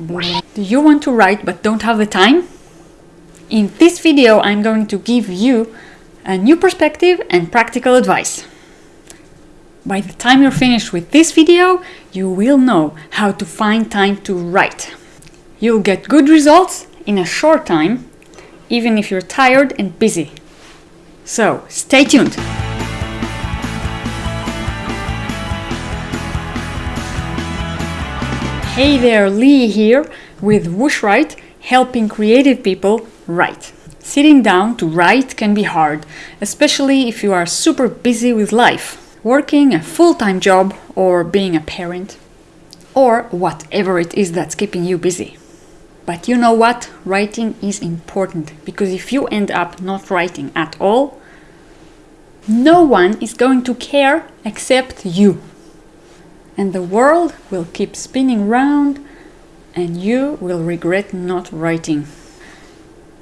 Do you want to write but don't have the time? In this video I'm going to give you a new perspective and practical advice. By the time you're finished with this video, you will know how to find time to write. You'll get good results in a short time, even if you're tired and busy. So, stay tuned! Hey there, Lee here with WhooshWrite, helping creative people write. Sitting down to write can be hard, especially if you are super busy with life, working a full-time job or being a parent, or whatever it is that's keeping you busy. But you know what? Writing is important because if you end up not writing at all, no one is going to care except you and the world will keep spinning round and you will regret not writing.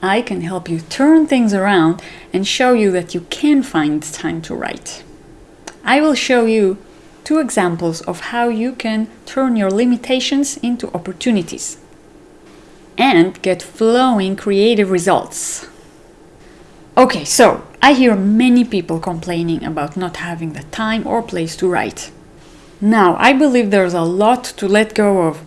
I can help you turn things around and show you that you can find time to write. I will show you two examples of how you can turn your limitations into opportunities and get flowing creative results. Okay, so I hear many people complaining about not having the time or place to write. Now, I believe there's a lot to let go of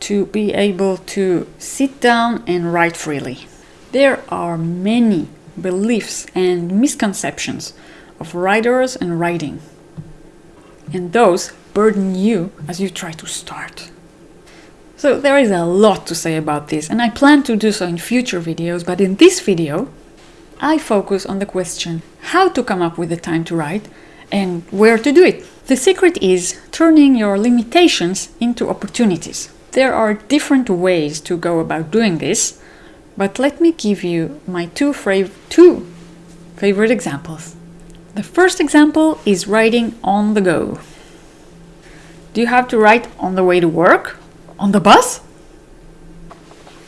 to be able to sit down and write freely. There are many beliefs and misconceptions of writers and writing, and those burden you as you try to start. So there is a lot to say about this, and I plan to do so in future videos, but in this video, I focus on the question how to come up with the time to write and where to do it. The secret is turning your limitations into opportunities. There are different ways to go about doing this, but let me give you my two, two favorite examples. The first example is writing on the go. Do you have to write on the way to work? On the bus?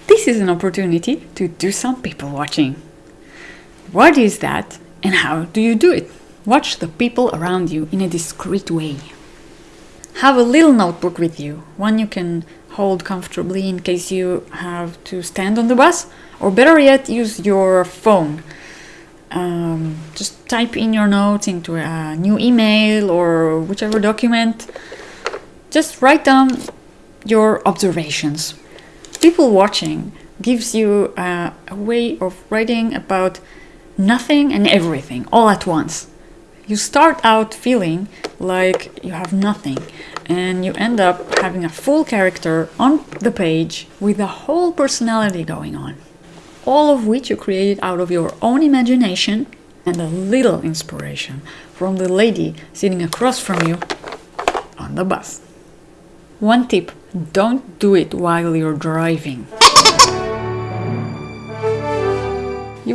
This is an opportunity to do some people watching. What is that and how do you do it? Watch the people around you in a discreet way. Have a little notebook with you, one you can hold comfortably in case you have to stand on the bus, or better yet, use your phone. Um, just type in your notes into a new email or whichever document. Just write down your observations. People watching gives you a way of writing about nothing and everything all at once you start out feeling like you have nothing and you end up having a full character on the page with a whole personality going on. All of which you created out of your own imagination and a little inspiration from the lady sitting across from you on the bus. One tip, don't do it while you're driving.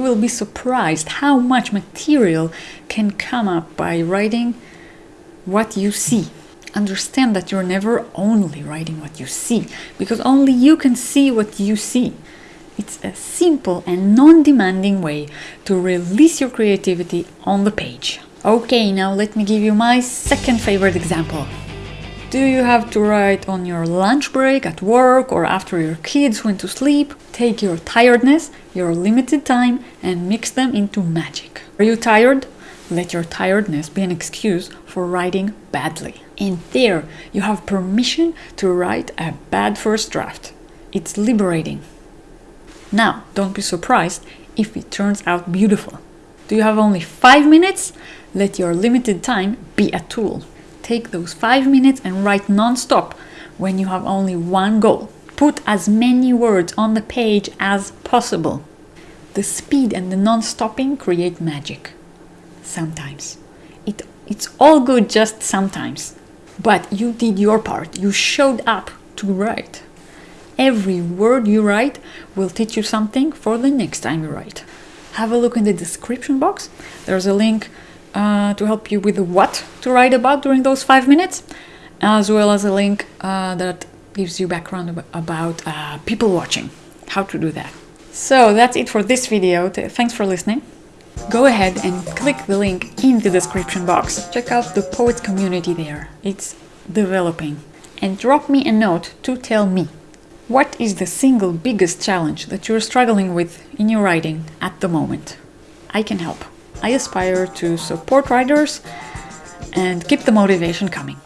Will be surprised how much material can come up by writing what you see. Understand that you're never only writing what you see, because only you can see what you see. It's a simple and non-demanding way to release your creativity on the page. Okay, now let me give you my second favorite example. Do you have to write on your lunch break, at work, or after your kids went to sleep? Take your tiredness, your limited time, and mix them into magic. Are you tired? Let your tiredness be an excuse for writing badly. And there, you have permission to write a bad first draft. It's liberating. Now, don't be surprised if it turns out beautiful. Do you have only five minutes? Let your limited time be a tool. Take those five minutes and write non-stop when you have only one goal. Put as many words on the page as possible. The speed and the non-stopping create magic. Sometimes. It, it's all good just sometimes. But you did your part. You showed up to write. Every word you write will teach you something for the next time you write. Have a look in the description box. There's a link uh, to help you with what to write about during those five minutes, as well as a link uh, that gives you background about uh, people watching, how to do that. So that's it for this video. Thanks for listening. Go ahead and click the link in the description box. Check out the poet community there. It's developing. And drop me a note to tell me What is the single biggest challenge that you're struggling with in your writing at the moment? I can help. I aspire to support writers and keep the motivation coming.